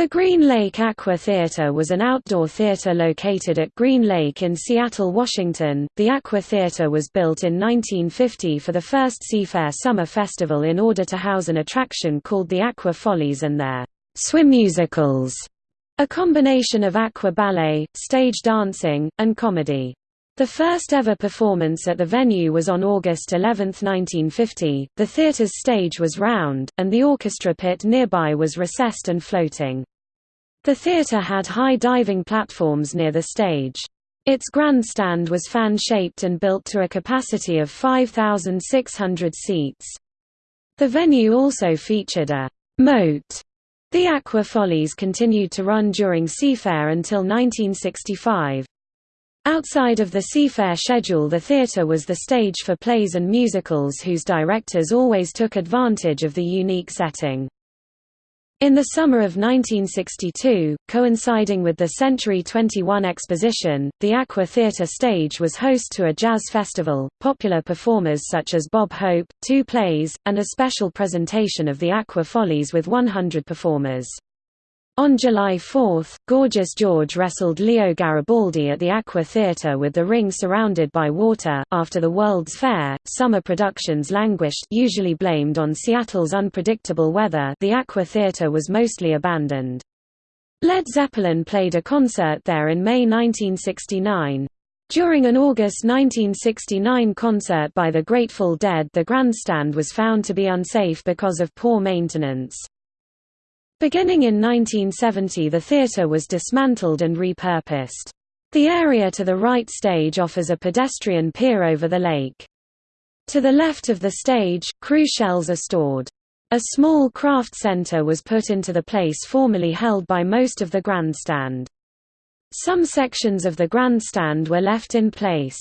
The Green Lake Aqua Theater was an outdoor theater located at Green Lake in Seattle, Washington. The Aqua Theater was built in 1950 for the first Seafair Summer Festival in order to house an attraction called the Aqua Follies and their swim musicals, a combination of aqua ballet, stage dancing, and comedy. The first ever performance at the venue was on August 11, 1950. The theater's stage was round, and the orchestra pit nearby was recessed and floating. The theater had high diving platforms near the stage. Its grandstand was fan-shaped and built to a capacity of 5,600 seats. The venue also featured a moat. The Aqua Follies continued to run during Seafair until 1965. Outside of the Seafair schedule the theatre was the stage for plays and musicals whose directors always took advantage of the unique setting. In the summer of 1962, coinciding with the Century 21 exposition, the Aqua Theatre stage was host to a jazz festival, popular performers such as Bob Hope, two plays, and a special presentation of the Aqua Follies with 100 performers. On July 4, Gorgeous George wrestled Leo Garibaldi at the Aqua Theatre with the ring surrounded by water. After the World's Fair, summer productions languished, usually blamed on Seattle's unpredictable weather. The Aqua Theatre was mostly abandoned. Led Zeppelin played a concert there in May 1969. During an August 1969 concert by the Grateful Dead the grandstand was found to be unsafe because of poor maintenance. Beginning in 1970 the theatre was dismantled and repurposed. The area to the right stage offers a pedestrian pier over the lake. To the left of the stage, crew shells are stored. A small craft center was put into the place formerly held by most of the grandstand. Some sections of the grandstand were left in place.